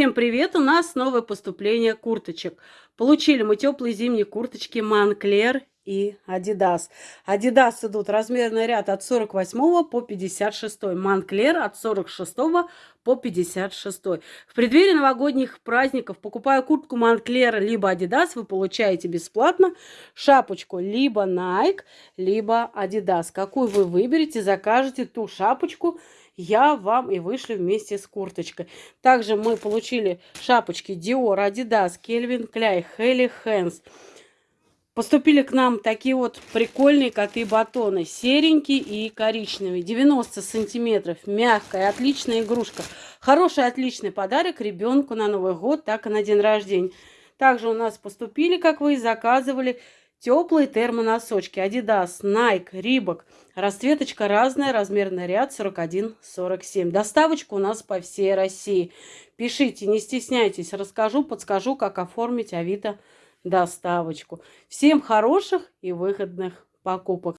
Всем привет! У нас новое поступление курточек. Получили мы теплые зимние курточки Moncler и Adidas. Adidas идут размерный ряд от 48 по 56. Moncler от 46 по 56. В преддверии новогодних праздников, покупая куртку Moncler либо Adidas, вы получаете бесплатно шапочку либо Nike, либо Adidas. Какую вы выберете, закажете ту шапочку, я вам и вышли вместе с курточкой. Также мы получили шапочки Dior, Adidas, Calvin Klein, Helly Hands. Поступили к нам такие вот прикольные коты-батоны. Серенький и коричневый. 90 сантиметров. Мягкая, отличная игрушка. Хороший, отличный подарок ребенку на Новый год, так и на день рождения. Также у нас поступили, как вы и заказывали, Теплые термоносочки Adidas, Nike, Reebok. Расцветочка разная, размерный ряд 41-47. Доставочка у нас по всей России. Пишите, не стесняйтесь, расскажу, подскажу, как оформить Авито доставочку. Всем хороших и выгодных покупок.